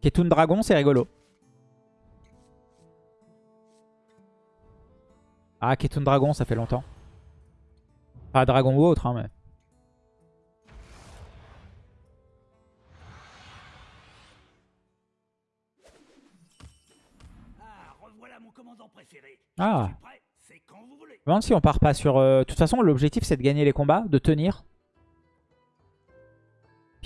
Ketun Dragon, c'est rigolo. Ah, Ketun Dragon, ça fait longtemps. Pas Dragon ou autre, hein, mais... Ah Je me demande si on part pas sur... euh, De toute façon, l'objectif, c'est de gagner les combats, de tenir.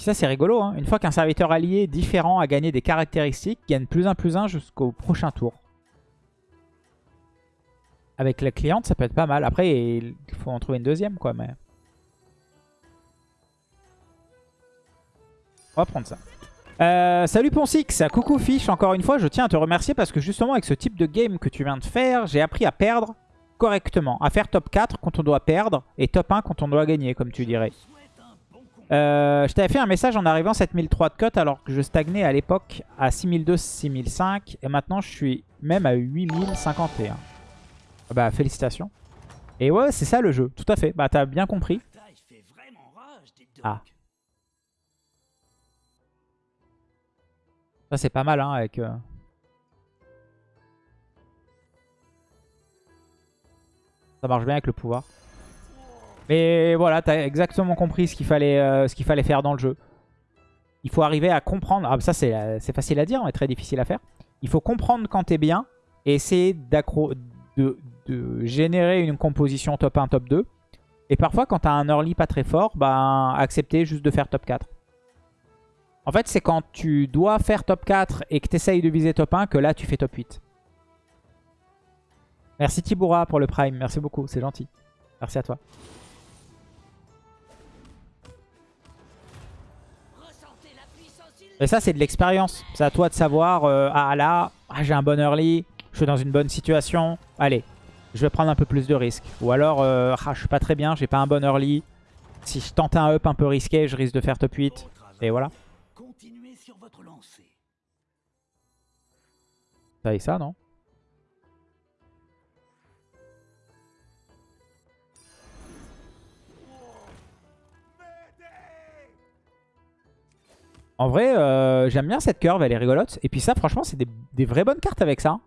Ça, c'est rigolo. Hein. Une fois qu'un serviteur allié différent a gagné des caractéristiques, gagne plus 1 plus 1 jusqu'au prochain tour. Avec la cliente, ça peut être pas mal. Après, il faut en trouver une deuxième, quoi. Mais... On va prendre ça. Euh, salut Ponsix, coucou Fish, encore une fois, je tiens à te remercier parce que justement avec ce type de game que tu viens de faire, j'ai appris à perdre correctement. À faire top 4 quand on doit perdre et top 1 quand on doit gagner, comme tu dirais. Euh, je t'avais fait un message en arrivant à 7003 de cote alors que je stagnais à l'époque à 6002-6005 et maintenant je suis même à 8051. Bah félicitations. Et ouais, c'est ça le jeu, tout à fait. Bah t'as bien compris. Ah. Ça c'est pas mal hein avec... Euh... Ça marche bien avec le pouvoir. Mais voilà, t'as exactement compris ce qu'il fallait, euh, ce qu'il fallait faire dans le jeu. Il faut arriver à comprendre... Ah ça c'est facile à dire, mais très difficile à faire. Il faut comprendre quand t'es bien et essayer de, de générer une composition top 1, top 2. Et parfois quand t'as un early pas très fort, bah accepter juste de faire top 4. En fait, c'est quand tu dois faire top 4 et que tu essayes de viser top 1 que là, tu fais top 8. Merci Tiboura pour le prime. Merci beaucoup, c'est gentil. Merci à toi. Et ça, c'est de l'expérience. C'est à toi de savoir, euh, ah là, ah, j'ai un bon early, je suis dans une bonne situation. Allez, je vais prendre un peu plus de risques. Ou alors, euh, ah, je suis pas très bien, j'ai pas un bon early. Si je tente un up un peu risqué, je risque de faire top 8. Et voilà. Ça et ça, non? En vrai, euh, j'aime bien cette curve, elle est rigolote. Et puis ça, franchement, c'est des, vraies bonnes cartes avec ça.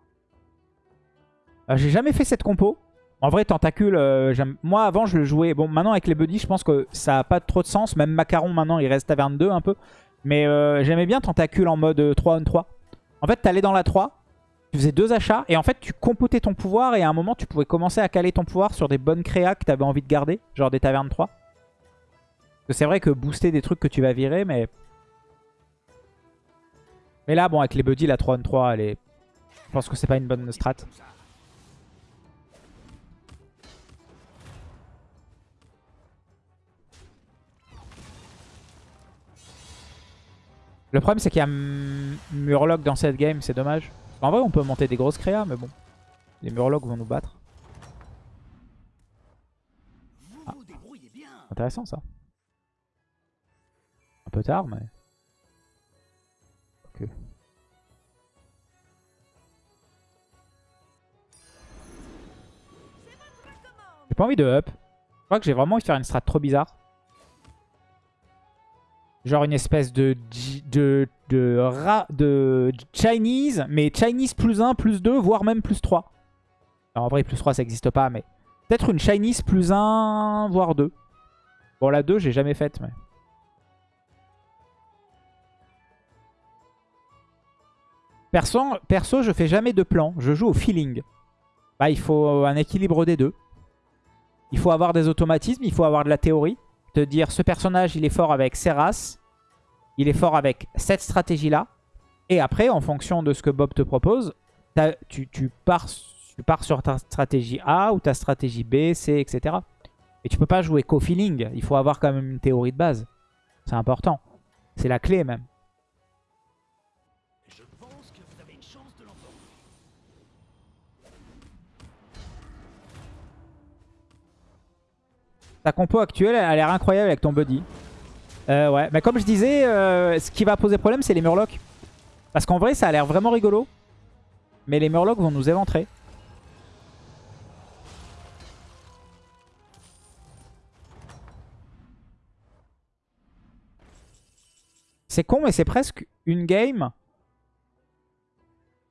Euh, j'ai jamais fait cette compo. En vrai, Tentacule, euh, moi avant je le jouais... Bon, maintenant avec les buddies, je pense que ça n'a pas trop de sens. Même Macaron, maintenant, il reste à 22 un peu. Mais j'aimais bien Tentacule en mode 3 on 3. En fait, t'allais dans la 3, tu faisais deux achats et en fait tu compotais ton pouvoir et à un moment tu pouvais commencer à caler ton pouvoir sur des bonnes créas que tu avais envie de garder, genre des tavernes 3. C'est vrai que booster des trucs que tu vas virer, mais... Mais là, bon, avec les buddies, la 3 on 3, elle est... Je pense que c'est pas une bonne strat. Le problème, c'est qu'il y a Murloc dans cette game, c'est dommage. En vrai, on peut monter des grosses créas, mais bon. Les Murlocs vont nous battre. Ah. Intéressant, ça. Un peu tard, mais... J'ai pas envie de up. Je crois que j'ai vraiment envie de faire une strat trop bizarre. Genre une espèce de, de, de, de Chinese, mais Chinese plus 1, plus 2, voire même plus 3. en vrai, plus 3, ça n'existe pas, mais... Peut-être une Chinese plus 1, voire 2. Bon, la 2, j'ai jamais faite, mais... Perso, perso, je fais jamais de plan. Je joue au feeling. Bah, il faut un équilibre des deux. Il faut avoir des automatismes, il faut avoir de la théorie te dire ce personnage il est fort avec Seras, il est fort avec cette stratégie-là. Et après, en fonction de ce que Bob te propose, tu, pars, tu pars sur ta stratégie A ou ta stratégie B, C, etc. Et tu peux pas jouer co-feeling. Il faut avoir quand même une théorie de base. C'est important. C'est la clé même. Ta compo actuelle a l'air incroyable avec ton buddy. Euh, ouais, mais comme je disais, euh, ce qui va poser problème, c'est les Murlocs. Parce qu'en vrai, ça a l'air vraiment rigolo. Mais les Murlocs vont nous éventrer. C'est con, mais c'est presque une game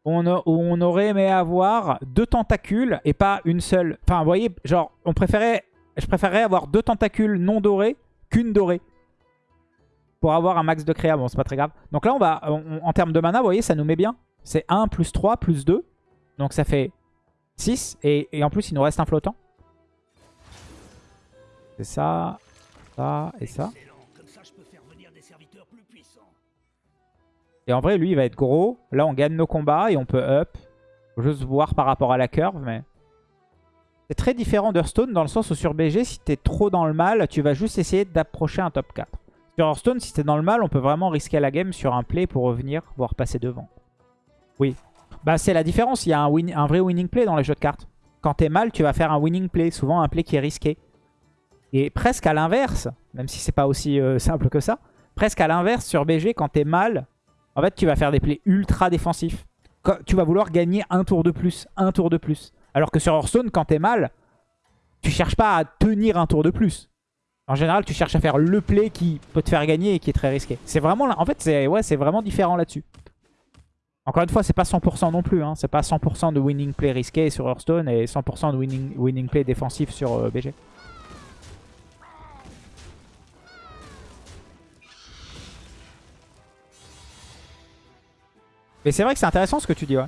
on, où on aurait aimé avoir deux tentacules et pas une seule. Enfin, vous voyez, genre, on préférait, je préférerais avoir deux tentacules non dorés qu'une dorée. Pour avoir un max de créa. Bon, c'est pas très grave. Donc là, on va, en termes de mana, vous voyez, ça nous met bien. C'est 1 plus 3 plus 2. Donc ça fait 6. Et, et en plus, il nous reste un flottant. C'est ça, ça et ça. Et en vrai, lui, il va être gros. Là, on gagne nos combats et on peut up. Faut juste voir par rapport à la curve, mais... C'est très différent d'Hearthstone dans le sens où sur BG, si t'es trop dans le mal, tu vas juste essayer d'approcher un top 4. Sur Hearthstone, si t'es dans le mal, on peut vraiment risquer la game sur un play pour revenir, voire passer devant. Oui. Bah, c'est la différence. Il y a un, vrai winning play dans les jeux de cartes. Quand t'es mal, tu vas faire un winning play. Souvent, un play qui est risqué. Et presque à l'inverse, même si c'est pas aussi euh, simple que ça, presque à l'inverse sur BG, quand t'es mal, en fait, tu vas faire des plays ultra défensifs. Tu vas vouloir gagner un tour de plus, un tour de plus. Alors que sur Hearthstone, quand t'es mal, tu cherches pas à tenir un tour de plus. En général, tu cherches à faire le play qui peut te faire gagner et qui est très risqué. C'est vraiment, en fait, c'est vraiment différent là-dessus. Encore une fois, c'est pas 100% non plus. Hein. C'est pas 100% de winning play risqué sur Hearthstone et 100% de winning, play défensif sur euh, BG. Mais c'est vrai que c'est intéressant ce que tu dis, ouais.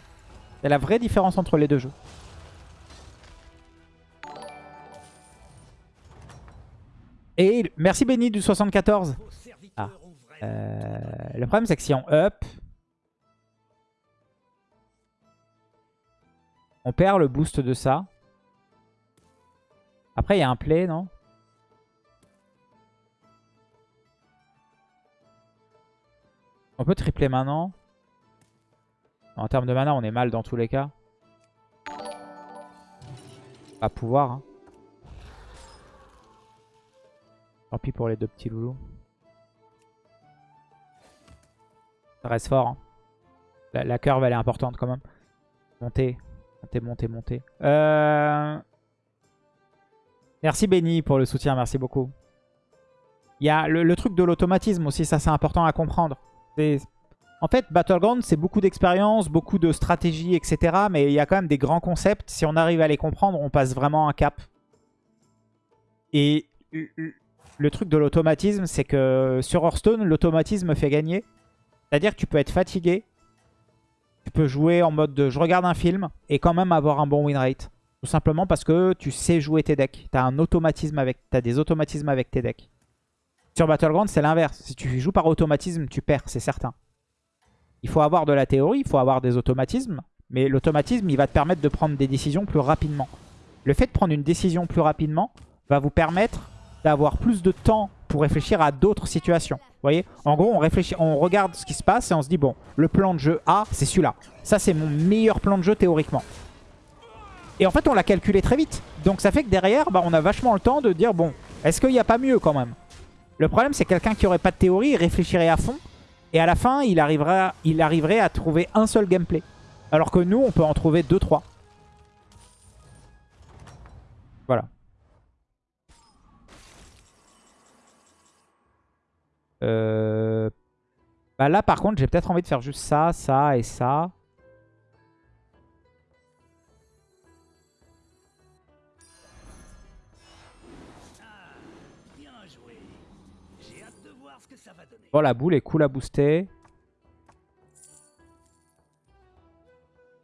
C'est la vraie différence entre les deux jeux. Et merci Benny du 74. Vos serviteurs Ah. Euh, le problème c'est que si on up, on perd le boost de ça. Après il y a un play, non? On peut tripler maintenant. En termes de mana, on est mal dans tous les cas. Pas pouvoir. Hein. Tant pis pour les deux petits loulous. Ça reste fort. hein. La, la curve, elle est importante quand même. Monter, monter, monter, monter. Euh... Merci Benny pour le soutien, merci beaucoup. Il y a le, truc de l'automatisme aussi, ça c'est important à comprendre. En fait, Battleground, c'est beaucoup d'expérience, beaucoup de stratégie, etc. Mais il y a quand même des grands concepts. Si on arrive à les comprendre, on passe vraiment un cap. Et le- truc de l'automatisme, c'est que sur Hearthstone, l'automatisme fait gagner. C'est-à-dire que tu peux être fatigué. Tu peux jouer en mode de je regarde un film et quand même avoir un bon win rate. Tout simplement parce que tu sais jouer tes decks. Tu un automatisme avec, as des automatismes avec tes decks. Sur Battleground, c'est l'inverse. Si tu joues par automatisme, tu perds, c'est certain. Il faut avoir de la théorie, il faut avoir des automatismes. Mais l'automatisme, il va te permettre de prendre des décisions plus rapidement. Le fait de prendre une décision plus rapidement va vous permettre d'avoir plus de temps pour réfléchir à d'autres situations. Vous voyez En gros, on, réfléchit, on regarde ce qui se passe et on se dit, bon, le plan de jeu A, c'est celui-là. Ça, c'est mon meilleur plan de jeu théoriquement. Et en fait, on l'a calculé très vite. Donc ça fait que derrière, bah, on a vachement le temps de dire, bon, est-ce qu'il n'y a pas mieux quand même? Le problème, c'est quelqu'un qui aurait pas de théorie, il réfléchirait à fond. Et à la fin, il, arrivera, il arriverait à trouver un seul gameplay. Alors que nous, on peut en trouver deux, trois. Voilà. Euh... Bah là, par contre, j'ai peut-être envie de faire juste ça, ça et ça. Bon, la boule est cool à booster.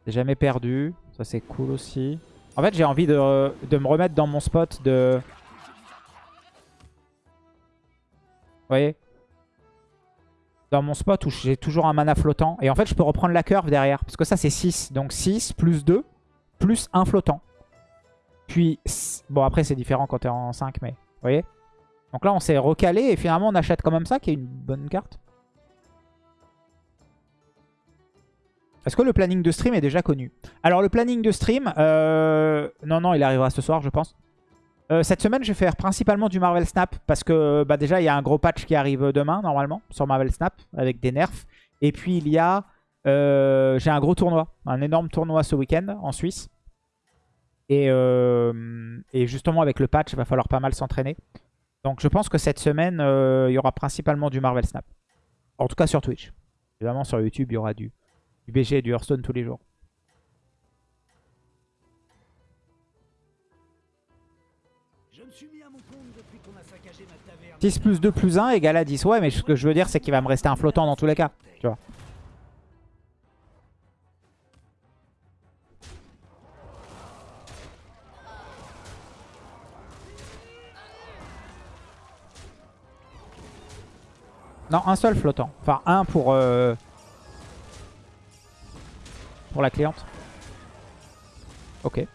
Jamais perdu. Ça, c'est cool aussi. En fait, j'ai envie de, de me remettre dans mon spot de... Vous voyez? Dans mon spot où j'ai toujours un mana flottant. Et en fait, je peux reprendre la curve derrière. Parce que ça, c'est 6. Donc 6 plus 2 plus 1 flottant. Puis, bon, après, c'est différent quand t'es en 5, mais... Vous voyez Donc là, on s'est recalé et finalement, on achète quand même ça, qui est une bonne carte. Est-ce que le planning de stream est déjà connu? Alors, le planning de stream, euh, non, non, il arrivera ce soir, je pense. Euh, cette semaine, je vais faire principalement du Marvel Snap parce que bah, déjà, il y a un gros patch qui arrive demain, normalement, sur Marvel Snap, avec des nerfs. Et puis, il y a... euh, J'ai un gros tournoi, un énorme tournoi ce week-end en Suisse. Et, euh, justement, avec le patch, il va falloir pas mal s'entraîner. Donc, je pense que cette semaine, euh, il y aura principalement du Marvel Snap. En tout cas, sur Twitch. Évidemment, sur YouTube, il y aura du, Du BG et du Hearthstone tous les jours. 10 plus 2 plus 1 égale à 10. Ouais, mais ce que je veux dire, c'est qu'il va me rester un flottant dans tous les cas. Tu vois. Non, un seul flottant. Enfin, un pour... Euh, pour la cliente. Ok.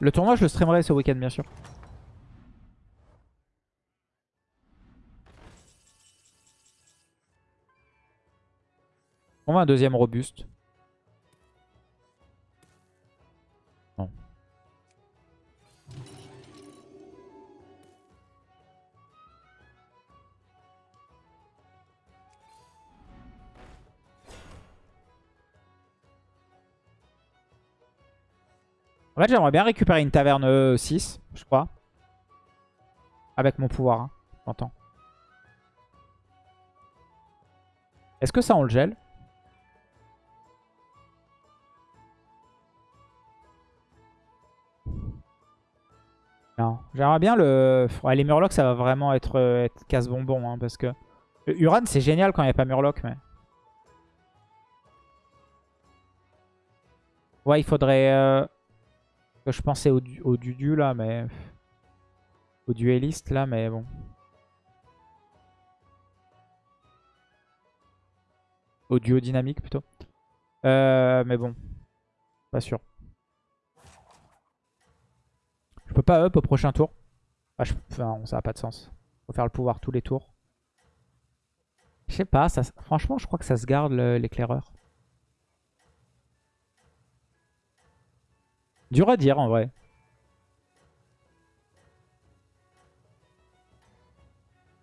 Le tournoi, je le streamerai ce week-end, bien sûr. On va un deuxième robuste. En fait, j'aimerais bien récupérer une taverne euh, 6, je crois. Avec mon pouvoir, hein, j'entends. Est-ce que ça, on le gèle? Non. J'aimerais bien le... Ouais, les Murlocs, ça va vraiment être, euh, casse-bonbon. Hein, parce que... Uran, c'est génial quand il n'y a pas Murloc, mais... Ouais, il faudrait... euh, je pensais au, du- au Dudu là, mais. Au dueliste là, mais bon. Au duo dynamique plutôt. Euh, mais bon. Pas sûr. Je peux pas up au prochain tour. Ah, je- Enfin, ça a pas de sens. Faut faire le pouvoir tous les tours. Je sais pas, ça... franchement, je crois que ça se garde l'éclaireur. Dur à dire en vrai.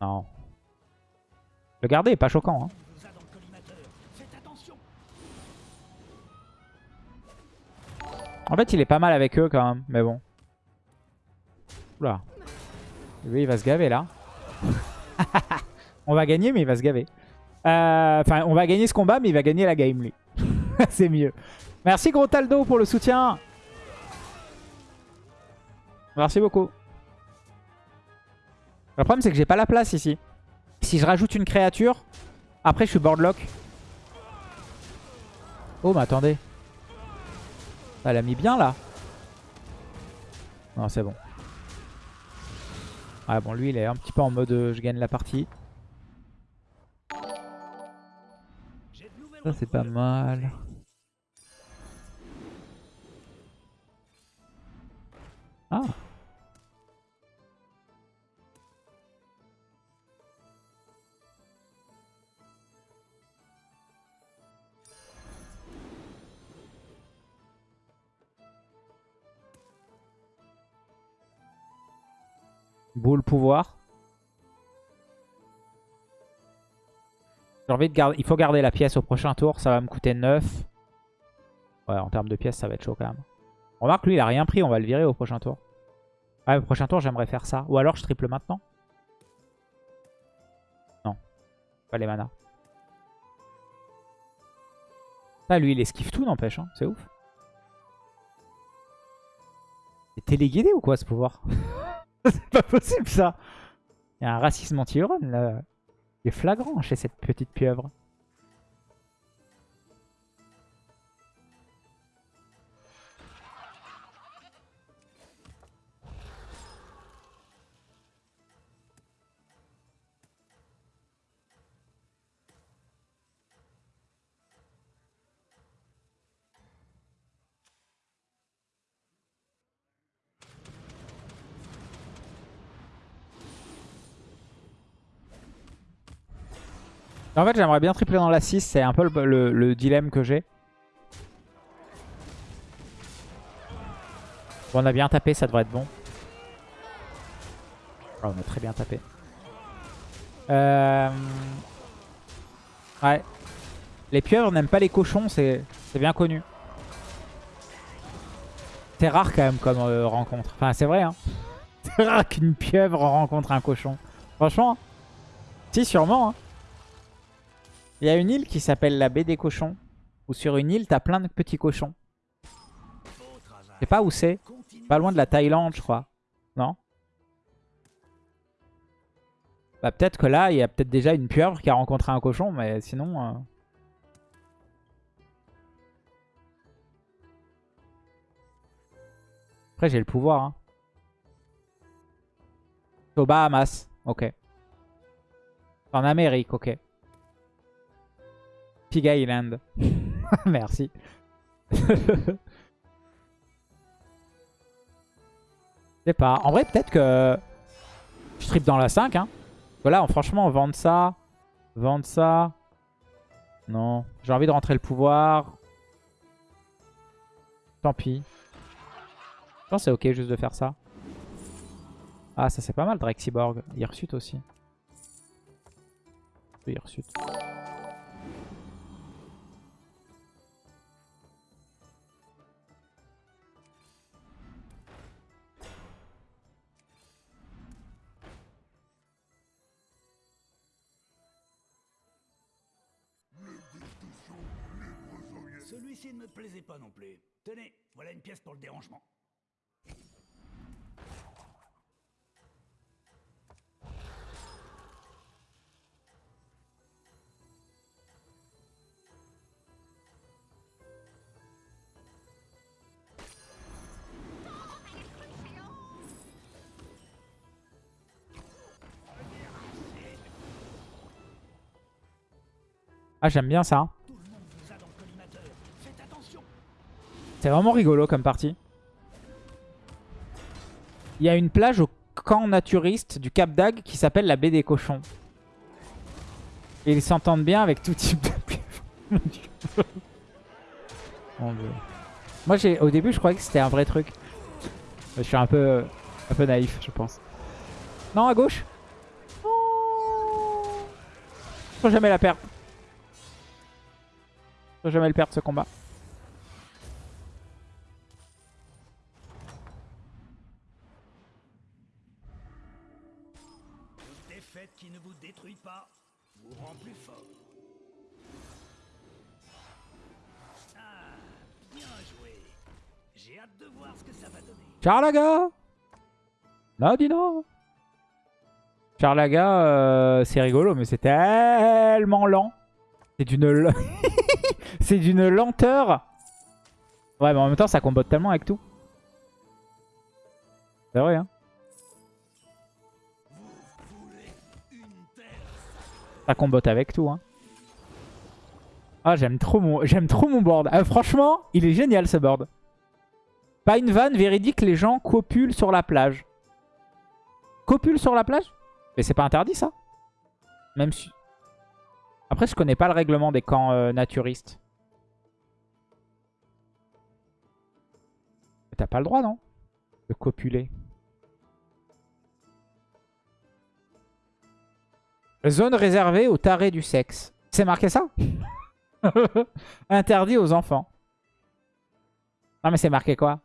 Non. Le garder est pas choquant. Hein. En fait, il est pas mal avec eux quand même. Mais bon. Oula. Lui, il va se gaver là. on va gagner, mais il va se gaver. Euh, Enfin, on va gagner ce combat, mais il va gagner la game, lui. C'est mieux. Merci, gros Taldo, pour le soutien. Merci beaucoup. Le problème, c'est que j'ai pas la place ici. Si je rajoute une créature, après, je suis boardlock. Oh, mais attendez. Elle a mis bien, là. Non, c'est bon. Ah bon, lui, il est un petit peu en mode euh, je gagne la partie. Ça, c'est pas mal. Ah. Boule pouvoir. J'ai envie de garder. Il faut garder la pièce au prochain tour. Ça va me coûter 9. Ouais, en termes de pièces, ça va être chaud quand même. Remarque, lui, il a rien pris. On va le virer au prochain tour. Ouais, au prochain tour, j'aimerais faire ça. Ou alors, je triple maintenant. Non. Pas les manas. Ça, lui, il esquive tout, n'empêche. Hein. C'est ouf. C'est téléguidé ou quoi, ce pouvoir? C'est pas possible, ça. Il y a un racisme anti-Euron, là. Il est flagrant chez cette petite pieuvre. En fait, j'aimerais bien tripler dans la 6. C'est un peu le, le- le dilemme que j'ai. On a bien tapé, ça devrait être bon. Oh, on a très bien tapé. Euh... Ouais. Les pieuvres n'aiment pas les cochons, c'est c'est bien connu. C'est rare quand même comme euh, rencontre. Enfin, c'est vrai, hein. Qu'une pieuvre rencontre un cochon. Franchement, si, sûrement. hein. Il y a une île qui s'appelle la baie des cochons. Où sur une île, t'as plein de petits cochons. Je sais pas où c'est. Pas loin de la Thaïlande, je crois. Non? Bah peut-être que là, il y a peut-être déjà une pieuvre qui a rencontré un cochon, mais sinon... euh, Après, j'ai le pouvoir. Hein. Au Bahamas, ok. En Amérique, ok. Pig Island. Merci. Je sais pas. En vrai, peut-être que je tripe dans la 5. Hein. Voilà, franchement, vendre ça. Vendre ça. Non. J'ai envie de rentrer le pouvoir. Tant pis. Je pense que c'est ok juste de faire ça. Ah, ça c'est pas mal, Drexiborg. Hirsute aussi. Hirsute. Non plus. Tenez, voilà une pièce pour le dérangement. Ah, j'aime bien ça. Tout le monde vous a dans le collimateur. Faites attention. C'est vraiment rigolo comme partie. Il y a une plage au camp naturiste du Cap d'Agde qui s'appelle la baie des cochons. Et ils s'entendent bien avec tout type de. Mon Dieu. Moi, au début, je croyais que c'était un vrai truc. Je suis un peu, un peu naïf, je pense. Non, à gauche. Faut jamais la perdre. Faut jamais le perdre ce combat. Charlaga Non, dis non Charlaga, euh, c'est rigolo, mais c'est tellement lent. C'est d'une c'est d'une lenteur. Ouais, mais en même temps, ça combote tellement avec tout. C'est vrai, hein. Ça combote avec tout, hein. Ah, j'aime trop mon, j'aime trop mon board. Ah, franchement, il est génial ce board. Pas une vanne véridique, les gens copulent sur la plage. Copulent sur la plage? Mais c'est pas interdit ça? Même si... Après, je connais pas le règlement des camps euh, naturistes. T'as pas le droit, non? De copuler. Zone réservée aux tarés du sexe. C'est marqué ça? Interdit aux enfants. Non mais c'est marqué quoi?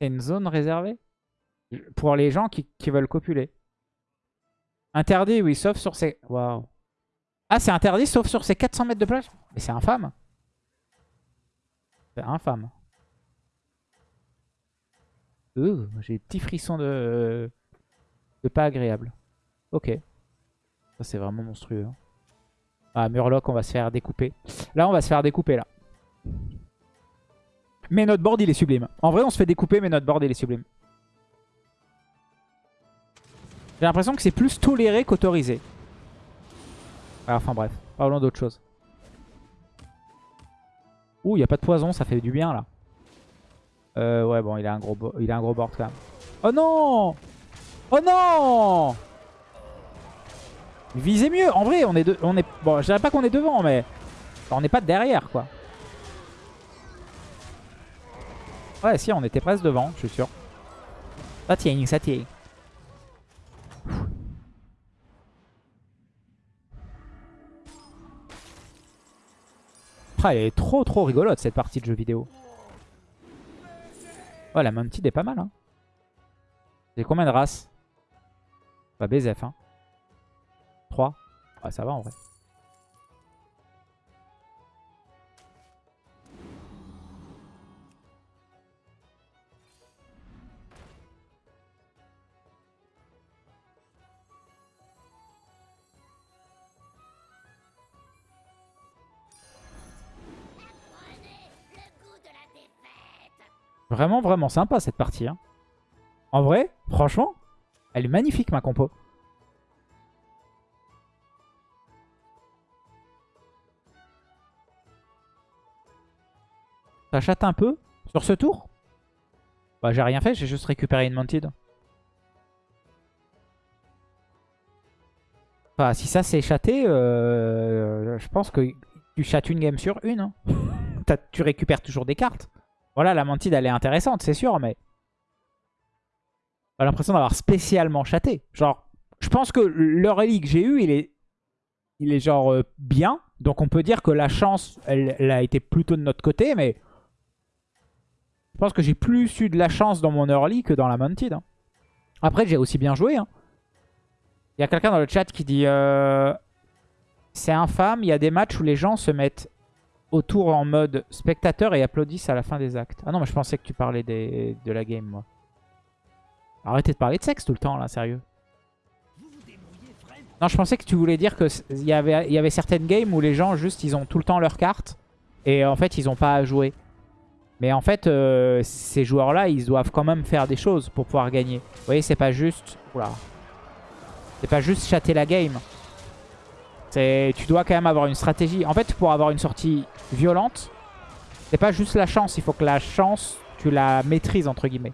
C'est une zone réservée Pour les gens qui, qui veulent copuler. Interdit, oui, sauf sur ces... Waouh. Ah, c'est interdit sauf sur ces 400 mètres de plage Mais c'est infâme. C'est infâme. Ouh, J'ai des petits frissons de... de pas agréable. Ok. Ça, c'est vraiment monstrueux. hein. Ah, Murloc, on va se faire découper. Là, on va se faire découper, là. Mais notre board, il est sublime. En vrai, on se fait découper, mais notre board, il est sublime. J'ai l'impression que c'est plus toléré qu'autorisé. Ah, Enfin bref, parlons d'autre chose. Ouh, il n'y a pas de poison, ça fait du bien, là. Euh, ouais, bon, il a un gros, il a un gros board, quand même. Oh non Oh non Visez mieux. En vrai, on est, de, on est bon. Je dirais pas qu'on est devant, mais on n'est pas derrière, quoi. Ouais, si, on était presque devant, je suis sûr. Ça tient, ça tient. Ah, elle est trop trop rigolote cette partie de jeu vidéo. Oh, la Mounted est pas mal. Hein. C'est combien de races? Pas BZF, hein. 3. Ouais, ça va en vrai. Vraiment, vraiment sympa cette partie. Hein. En vrai, franchement, elle est magnifique ma compo. Ça chatte un peu sur ce tour? Bah j'ai rien fait, j'ai juste récupéré une Mounted. Enfin, si ça c'est chaté, euh, je pense que tu chattes une game sur une. Hein. tu récupères toujours des cartes. Voilà, la Mantide, elle est intéressante, c'est sûr, mais... J'ai l'impression d'avoir spécialement chaté. Genre, je pense que le relique que j'ai eu, il est, il est genre euh, bien. Donc on peut dire que la chance, elle, a été plutôt de notre côté, mais... Je pense que j'ai plus eu de la chance dans mon early que dans la Mounted. Hein. Après, j'ai aussi bien joué. Hein. Il y a quelqu'un dans le chat qui dit... Euh, c'est infâme, il y a des matchs où les gens se mettent autour en mode spectateur et applaudissent à la fin des actes. Ah non, mais je pensais que tu parlais des, de la game, moi. Arrêtez de parler de sexe tout le temps, là, sérieux. Non, je pensais que tu voulais dire qu'il y avait, y avait certaines games où les gens, juste, ils ont tout le temps leurs cartes. Et en fait, ils ont pas à jouer. Mais en fait, euh, ces joueurs-là, ils doivent quand même faire des choses pour pouvoir gagner. Vous voyez, c'est pas juste... Oula. C'est pas juste chatter la game. Tu dois quand même avoir une stratégie. En fait, pour avoir une sortie violente, c'est pas juste la chance. Il faut que la chance, tu la maîtrises, entre guillemets.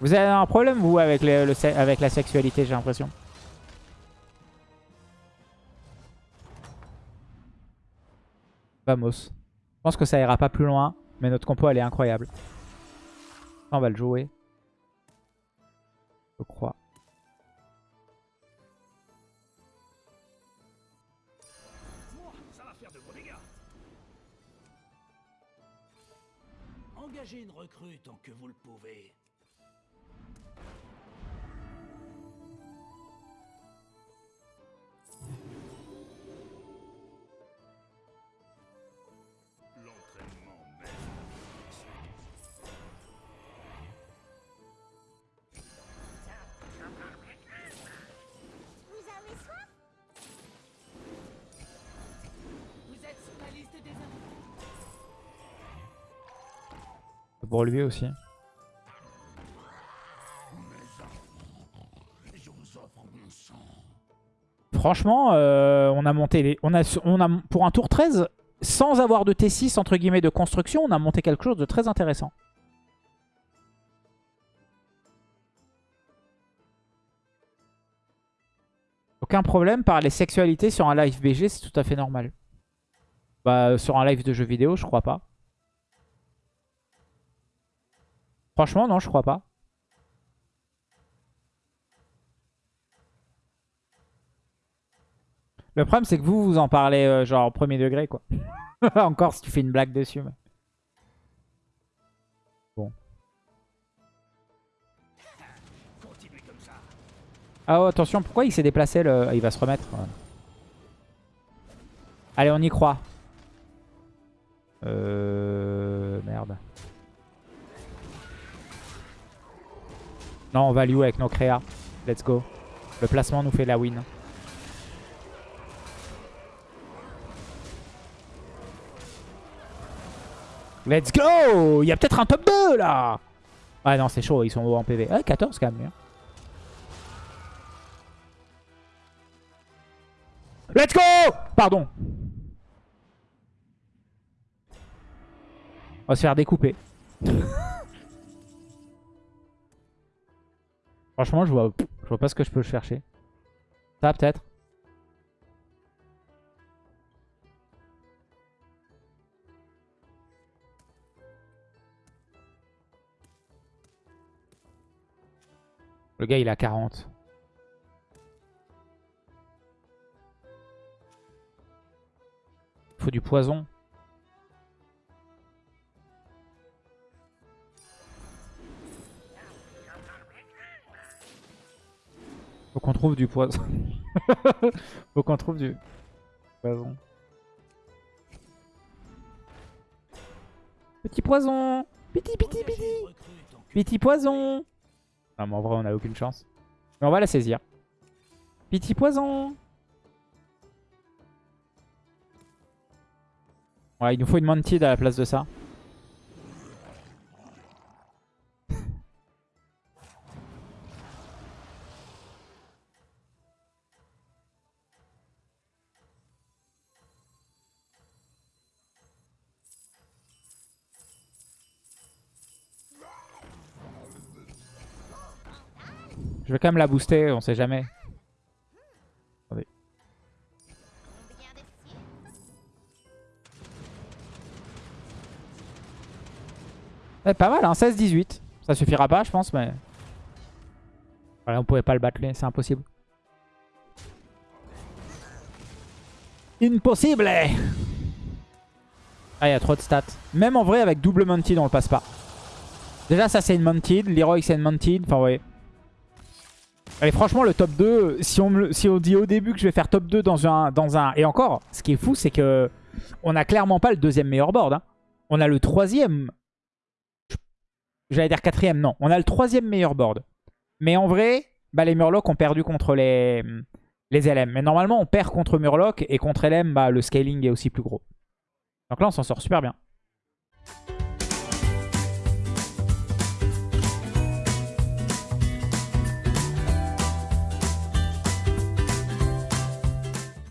Vous avez un problème, vous, avec, avec la sexualité, j'ai l'impression? Vamos. Je pense que ça ira pas plus loin, mais notre compo, elle est incroyable. On va le jouer. Je crois. Pour lui aussi. Franchement, euh, on a monté les, on a, on pour un tour 13, sans avoir de T6 entre guillemets de construction, on a monté quelque chose de très intéressant. Aucun problème par les sexualités sur un live BG, c'est tout à fait normal. Bah, sur un live de jeux vidéo, je crois pas. Franchement, non, je crois pas. Le problème, c'est que vous, vous en parlez euh, genre au premier degré, quoi. Encore si tu fais une blague dessus. Bon. Ah oh, attention, pourquoi il s'est déplacé le... Il va se remettre. Allez, on y croit. Euh... Merde. Non, on value avec nos créas. Let's go. Le placement nous fait la win. Let's go Il y a peut-être un top 2 là Ah non, c'est chaud, ils sont hauts en PV. Ah, 14 quand même. Hein. Let's go Pardon. On va se faire découper. Franchement, je vois, je vois pas ce que je peux chercher. Ça, peut-être Le gars, il a 40. Il faut du poison. Faut qu'on trouve du poison. Faut qu'on trouve du poison. Petit poison Petit, petit, petit Petit poison Non mais en vrai on a aucune chance. Mais on va la saisir. Petit poison Ouais, il nous faut une Mantid à la place de ça. Quand même la booster, on sait jamais. Ouais, pas mal, hein, 16-18. Ça suffira pas, je pense, mais... On pouvait pas le battre, c'est impossible. Impossible Ah, il y a trop de stats. Même en vrai, avec double Mounted, on le passe pas. Déjà, ça, c'est une Mounted. Leroy, c'est une Mounted. Enfin, ouais. Allez, franchement, le top 2, si on, si dit au début que je vais faire top 2 dans un. Et encore, ce qui est fou, c'est que on a clairement pas le deuxième meilleur board. hein. On a le troisième. J'allais dire quatrième, non. On a le troisième meilleur board. Mais en vrai, bah, les Murlocs ont perdu contre les, les LM. Mais normalement, on perd contre Murloc et contre LM, bah, le scaling est aussi plus gros. Donc là, on s'en sort super bien.